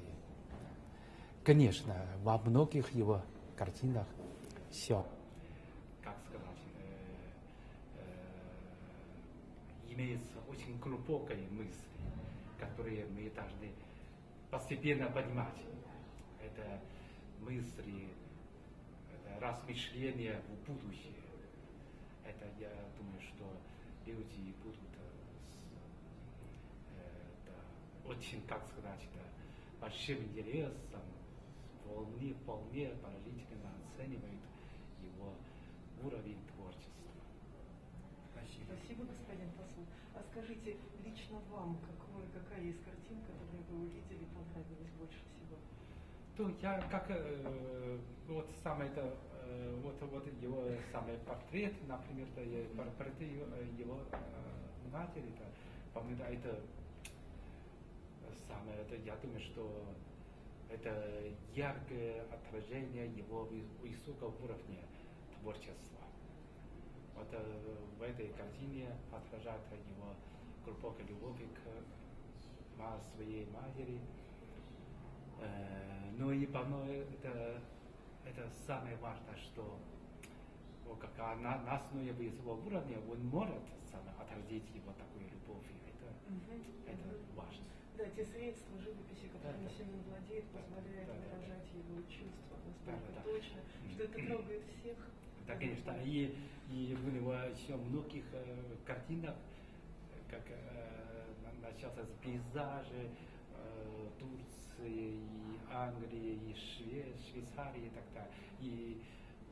Конечно, во многих его картинах все, как сказать, имеется очень глубокая мысль, которые мы должны постепенно понимать. Это мысли, это размышления в будущее. Это я думаю, что люди будут э, э, да, очень, как сказать, да, большим интересом, вполне, вполне положительно оценивают его уровень творчества. Спасибо. Спасибо, господин посол. А скажите, лично вам, какой, какая из картин, которые вы увидели, понравилась больше всего? То я как э, вот самое это э, вот вот его самый портрет, например, да, портрет его, его э, матери, да, по-моему, да, это самое это я думаю, что это яркое отражение его вы- высокого уровня творчества. Вот э, в этой картине отражается его глубокая любовь к ма- своей матери. Э, Ну и по-моему, это, это самое важное, что вот как а на, основе своего уровня он может сам отразить его такую любовь. Это, это важно. Да, те средства живописи, которыми Да, да. Семен владеет, позволяют Да, да. выражать его чувства настолько Да, да, да. точно, что это трогает всех. Да, конечно. И, и в него еще многих э, картинах, как э, на- начался с пейзажи э, Турции, и Англии, и Шве- Швейцарии и так далее. И,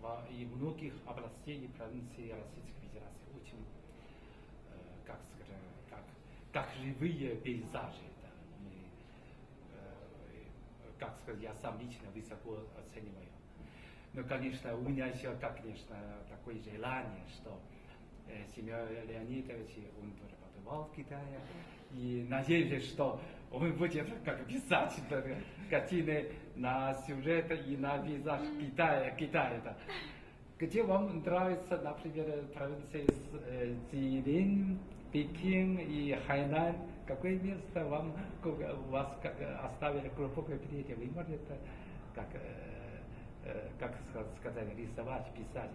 во- и многих областей и провинций Российской Федерации очень, э, как сказать, как, как живые пейзажи. Да. И, э, как сказать, я сам лично высоко оцениваю. Ну, конечно, у меня еще, как, конечно, такое желание, что э, Семен Леонидович, он тоже побывал в Китае, и надеюсь, что он будет как писать картины на сюжет и на пейзаж Китая, Китая. Да. Где вам нравится, например, провинции э, Цзилин, Пекин и Хайнань? Какое место вам, вас оставили глубокое впечатление? Вы можете как, э, э, как ска- сказать, рисовать, писать.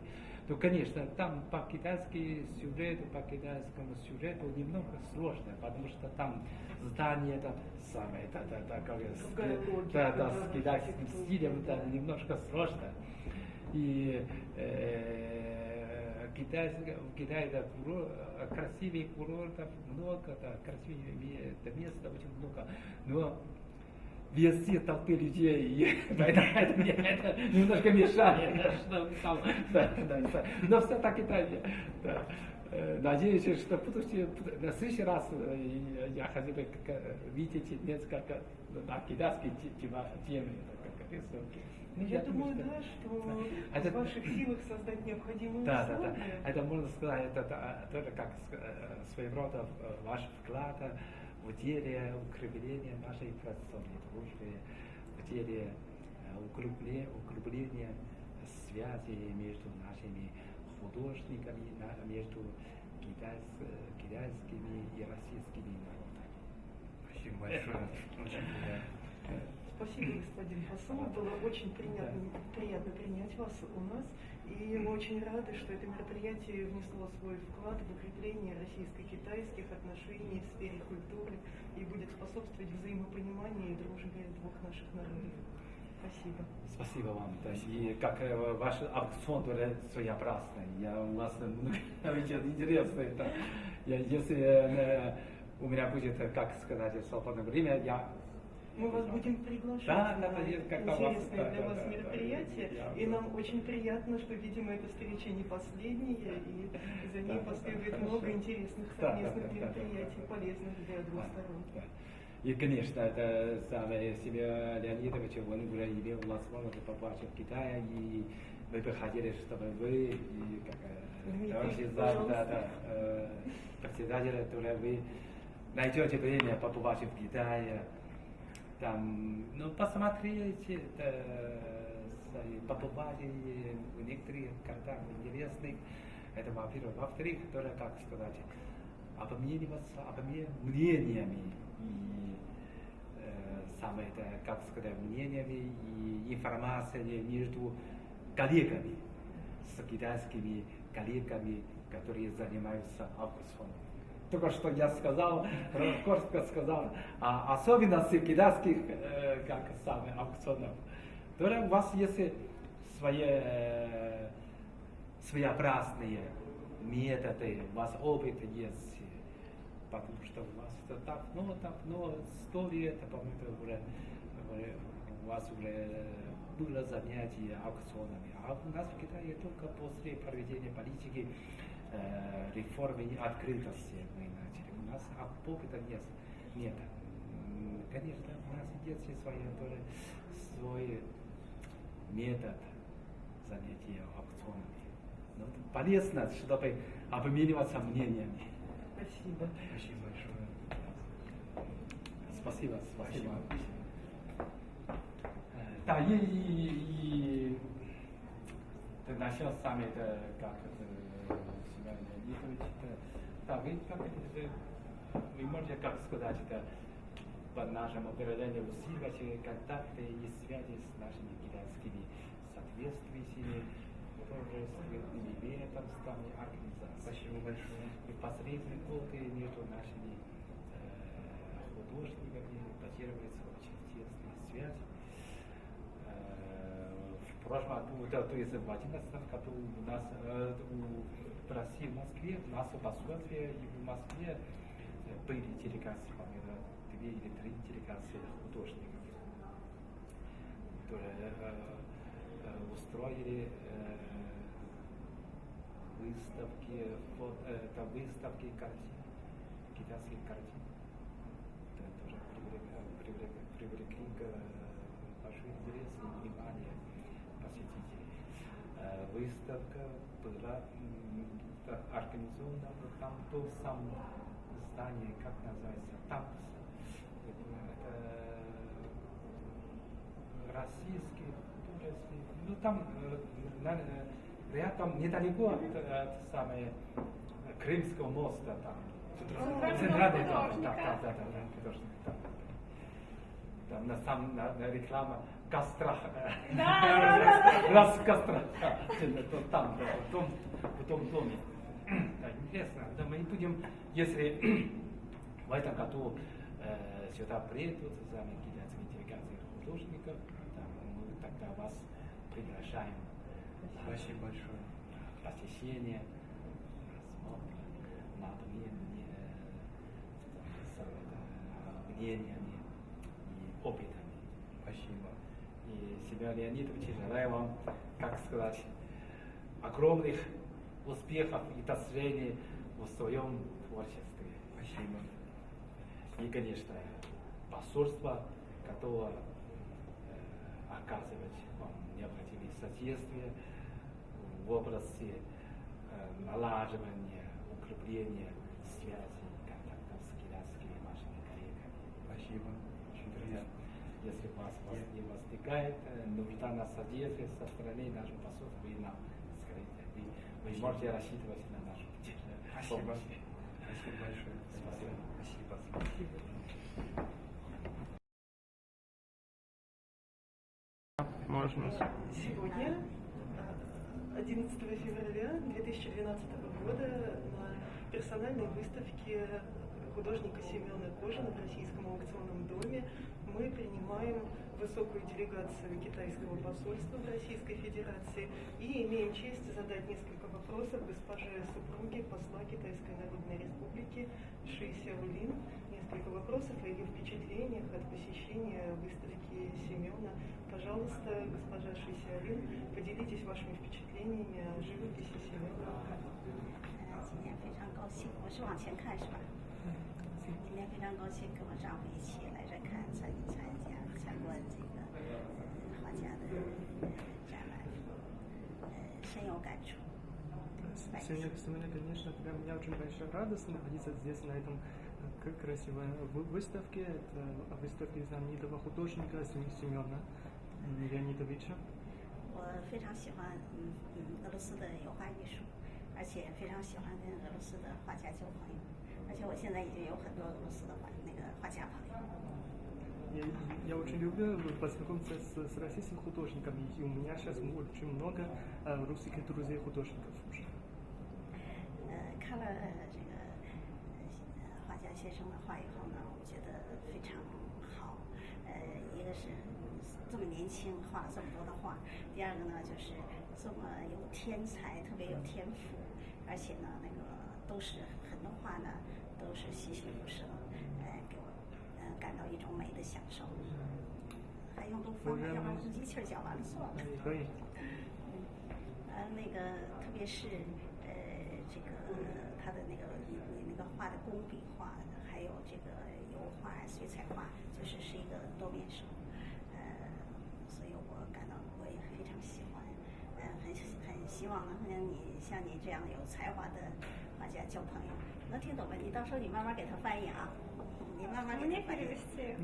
то, конечно, там по китайски сюжету, по китайскому сюжету немного сложно, потому что там здание это самое, это, это, это как с- да, да, с китайским стилем это немножко сложно. И э, Китай, в Китае это курор- красивых курортов много, да, да, мест очень много, но везде толпы людей, и поэтому это, это немножко мешает, да, что там, да, да, да. но все-таки да, я- да. Э, Надеюсь, что в будущем, на следующий раз э, я хотел бы э, видеть несколько те- тема- темы, как рисунки. Ну, Я думаю, что- да, что это- в ваших силах создать необходимые да, да, да. условия. Это можно сказать, это, это тоже как э, своего рода э, ваш вклад в деле укрепления нашей традиционной дружбы, в деле э, укрепле- укрепления связи между нашими художниками, на- между китайс- э, китайскими и российскими народами. Спасибо большое. Очень приятно. Спасибо, господин посол. Было очень приятно, приятно принять вас у нас. И мы очень рады, что это мероприятие внесло свой вклад в укрепление российско-китайских отношений в сфере культуры и будет способствовать взаимопониманию и дружбе двух наших народов. Спасибо. Спасибо вам. Да, и как э, ваш аукцион тоже своеобразный. Я у вас интересно. Это, я, если э, у меня будет, э, как сказать, свободное время, я Мы вас будем приглашать Да, на интересное для вас мероприятие. И нам очень приятно, что, видимо, эта встреча не последняя, и за ней последует много интересных совместных мероприятий, полезных для двух сторон. И, конечно, это самое себе Леонидович, он уже имел возможность побывать в Китае, и мы бы хотели, чтобы вы, и как э, товарищ зам, да, да, э, председатель, вы найдете время побывать в Китае, там, ну, посмотрите, э, с- побывать и в некоторых городах интересных, это во-первых. Во-вторых, тоже, как сказать, обмениваться обмен мнениями и э, самое это, как сказать, мнениями и информацией между коллегами, с китайскими коллегами, которые занимаются аукционом. Только что я сказал, коротко сказал, о особенности китайских, э, как самое, аукционов. Тоже у вас есть свои э, своеобразные методы, у вас опыт есть, потому что у вас это давно, давно, сто лет, по-моему, это уже, уже у вас уже было занятие аукционами. А у нас в Китае только после проведения политики э, реформы и открытости мы начали. У нас опыта нет. нет. Конечно, у нас есть свои, тоже свой метод занятия аукционами. Но это полезно, чтобы обмениваться мнениями. Спасибо. Спасибо большое. Спасибо, спасибо. Э, Да, и, и, и ты начал сам это, как это, сегодня, Леонидович, это, да, вы как это, вы можете, как сказать, это, по нашему определению усиливать контакты и связи с нашими китайскими соответствующими художественными ведомствами, организациями. Спасибо большое. И последние годы между нашими э, художниками базируется очень тесная связь. Э, в прошлом году, да, то есть 2011 году у нас э, в России, в Москве, у нас в посольстве и в Москве э, были делегации, по-моему, две или три делегации художников, которые э, э, устроили э, выставки, фото, э, это выставки картин, китайских картин. Это тоже привлек- привлек- привлекли к, э, большой интерес и внимание. Э, Выставка была да, организована в там то самое здание, как называется, ТАПС. Это российский, турецкий, ну там э, э, рядом недалеко от, от самой э, Крымского моста там. Центральный дом да, да, да, да, художник, да. Там на самом на, на реклама костра. Да, да, да, Раз костра. То там, да, в том, в том доме. Да, интересно. Да, мы будем, если в этом году э, сюда приедут с вами китайские делегации художников, да, мы тогда вас приглашаем на Спасибо большое. посещение, рассмотр над мнение, с, э, мнениями и опытами. Спасибо. И Семен Леонидович, желаю вам, как сказать, огромных успехов и достижений в своем творчестве. Спасибо. И, конечно, посольство готово э, оказывать вам необходимые содействия в области э, налаживания, укрепления связей, контактов с китайскими вашими коллегами. Спасибо. Очень приятно. Если вас воз- не возникает э, нужда на содействие со стороны нашего посольства, вы нам скажите. Вы, вы можете рассчитывать на нашу Спасибо. помощь. Спасибо большое. Спасибо. Спасибо. Можно. Сегодня, э, 11 февраля 2012 года, на персональной выставке художника Семена Кожина в Российском аукционном доме мы принимаем высокую делегацию китайского посольства в Российской Федерации и имеем честь задать несколько вопросов госпоже супруге посла Китайской Народной Республики Ши Сяолин. Несколько вопросов о ее впечатлениях от посещения выставки Семена. Пожалуйста, госпожа Ши Сяолин, поделитесь вашими впечатлениями о живописи Семена. 呃，今天非常高兴，我是往前看是吧？今天非常高兴跟我丈夫一起来这看 参参加参观这个呃画家的呃展览，呃深有感触。 Сегодня, сегодня, конечно, для меня очень большая радость находиться здесь, на этом э, к- красивой вы- выставке. Это выставка знаменитого художника Сем- Семена м, Леонидовича. 我非常喜欢嗯嗯俄罗斯的油画艺术，而且非常喜欢跟俄罗斯的画家交朋友，而且我现在已经有很多俄罗斯的画那个画家朋友。 Я, я очень люблю познакомиться с, с российским художниками, и у меня сейчас очень много э, русских друзей художников уже. 呃，看了这个呃画家先生的画以后呢，我觉得非常好。呃，一个是这么年轻画了这么多的画，第二个呢就是这么有天才，特别有天赋，而且呢那个都是很多画呢都是栩栩如生，呃，给我呃 感到一种美的享受。还用录放吗？要不然用机器儿讲完了算了。可以。呃，那个特别是呃这个他的那个你你那个画的工笔画，还有这个油画、水彩画，就是是一个多面手，呃，所以我感到我也非常喜欢，呃，很很希望能跟你像你这样有才华的画家交朋友。能听懂吗？你到时候你慢慢给他翻译啊，Мне перевести.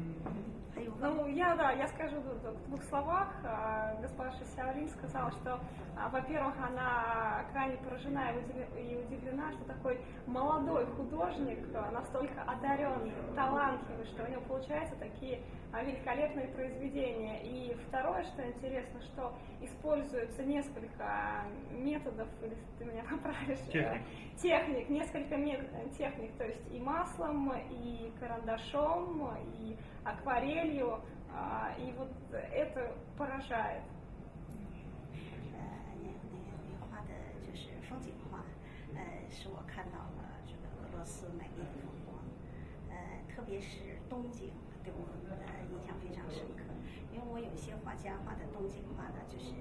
Ну, я, да, я скажу в двух словах. А, Госпожа Сяолин сказала, что, а, во-первых, она крайне поражена и удивле- и удивлена, что такой молодой художник а, настолько одаренный, талантливый, что у него получаются такие великолепные произведения. И второе, что интересно, что используется несколько методов, или ты меня поправишь, э, Техник. техник, несколько мет- техник, то есть и маслом, и карандашом, и акварелью, а, и вот это поражает. 呃，那那个你画的就是风景画，呃，使我看到了这个俄罗斯美丽的风光，呃，特别是冬景对我呃印象非常深刻，因为我有些画家画的冬景画呢，就是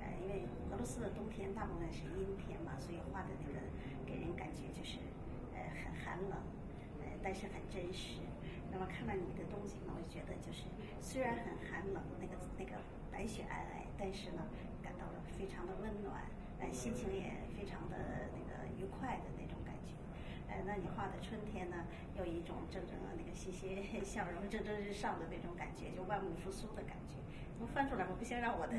呃，因为俄罗斯的冬天大部分是阴天嘛，所以画的那个给人感觉就是呃很寒冷，呃， 但是很真实。那么看到你的东西呢，我就觉得就是虽然很寒冷，那个那个白雪皑皑，但是呢，感到了非常的温暖，呃，心情也非常的那个愉快的那种。呃，那你画的春天呢，有一种正正那个欣欣向荣、蒸蒸日上的那种感觉，就万物复苏的感觉。我翻出来，我不行，让我的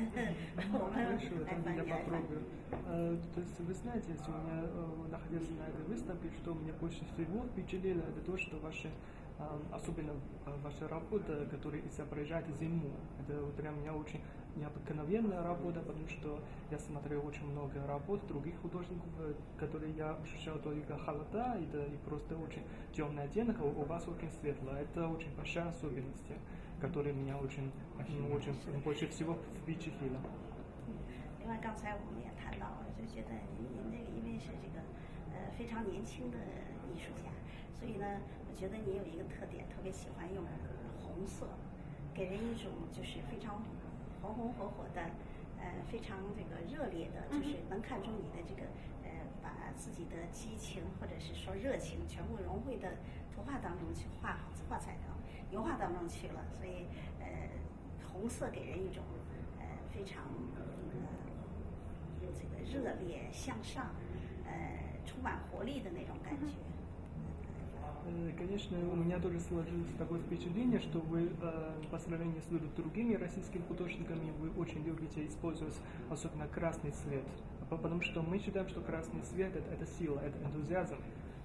我们 Хорошо, 来 это 翻 я 译来翻译。 попробую. Э, То есть вы знаете, если у меня э, находился на этой выставке, что меня больше всего впечатлило, это то, что ваши э, а, особенно а, ваша работа, которая изображает зиму. Это вот для меня очень необыкновенная работа, потому что я смотрел очень много работ других художников, э, которые я ощущал только холода и, да, и просто очень темный оттенок, а у у вас очень светло. Это очень большая особенность, которая меня очень, ну, очень больше всего впечатлила. 另外，刚才我们也谈到了，就觉得您您这个因为是这个呃非常年轻的艺术家，所以呢，我觉得您有一个特点，特别喜欢用红色，给人一种就是非常 红红火火的，呃，非常这个热烈的，就是能看出你的这个呃把自己的激情或者是说热情全部融汇的图画当中去画画彩当油画当中去了，所以呃红色给人一种呃非常呃这个热烈向上，呃充满活力的那种感觉。Э, Конечно, у меня тоже сложилось такое впечатление, что вы э, по сравнению с другими российскими художниками, вы очень любите использовать особенно красный цвет. По- Потому что мы считаем, что красный цвет это, это сила, это энтузиазм.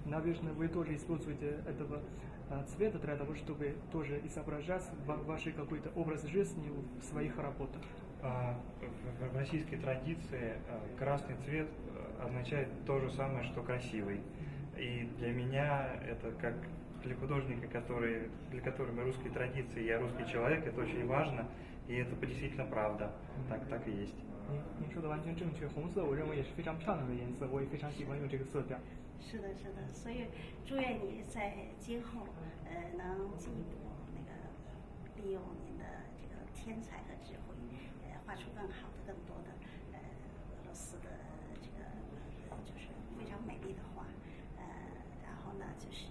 Наверное, вы тоже используете этого э, цвета для того, чтобы тоже изображать ва- ваш какой-то образ жизни в своих работах. А, В российской традиции красный цвет означает то же самое, что красивый. И для меня это как для художника, который, для которого русской традиции, я русский человек, это очень важно, и это действительно правда. Так, так и есть. 您您说的完全正确，红色我认为也是非常漂亮的颜色，我也非常喜欢用这个色调。是的，是的，所以祝愿你在今后呃能进一步那个利用您的这个天才和智慧，呃画出更好的、更多的呃俄罗斯的这个呃就是非常美丽的画，呃，然后呢 就是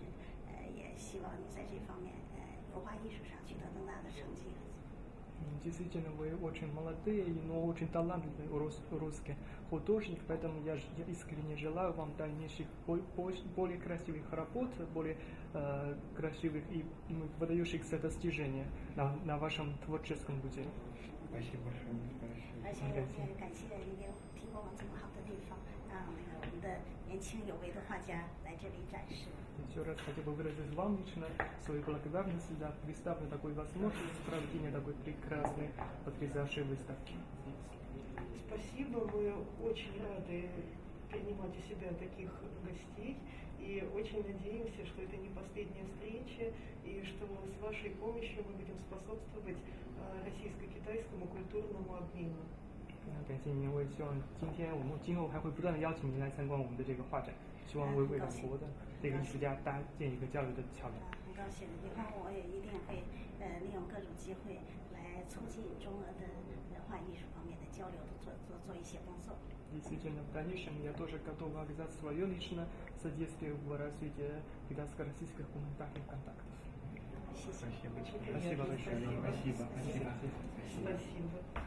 呃也希望你在这方面呃油画艺术上取得更大的成绩。 М, Действительно, вы очень молодые, но очень талантливый рус- русский художник, поэтому я, ж- я искренне желаю вам дальнейших бо- бо- более красивых работ, более э, красивых и м, выдающихся достижений на, на вашем творческом пути. Спасибо большое. 而且我们也感谢您给提供了这么好的地方，让那个我们的 年轻有为的画家来这里展示。 Еще раз хотел бы выразить вам лично свою благодарность за представленную такой возможность проведения такой прекрасной, потрясающей выставки. Спасибо, мы очень рады принимать у себя таких гостей и очень надеемся, что это не последняя встреча и что с вашей помощью мы будем способствовать э, российско-китайскому культурному обмену. 那感谢您，我也希望今天我们今后还会不断的邀请您来参观我们的这个画展，希望为为两国的这个艺术家搭建一个交流的桥梁。啊，很高兴，以后我也一定会呃利用各种机会来促进中俄的文化艺术方面的交流，做做做一些工作。 Действительно, в дальнейшем я тоже готов оказать свое личное содействие в развитии китайско-российских гуманитарных контактов. 谢谢。 Спасибо. Спасибо большое. Спасибо. Спасибо. Спасибо. Спасибо.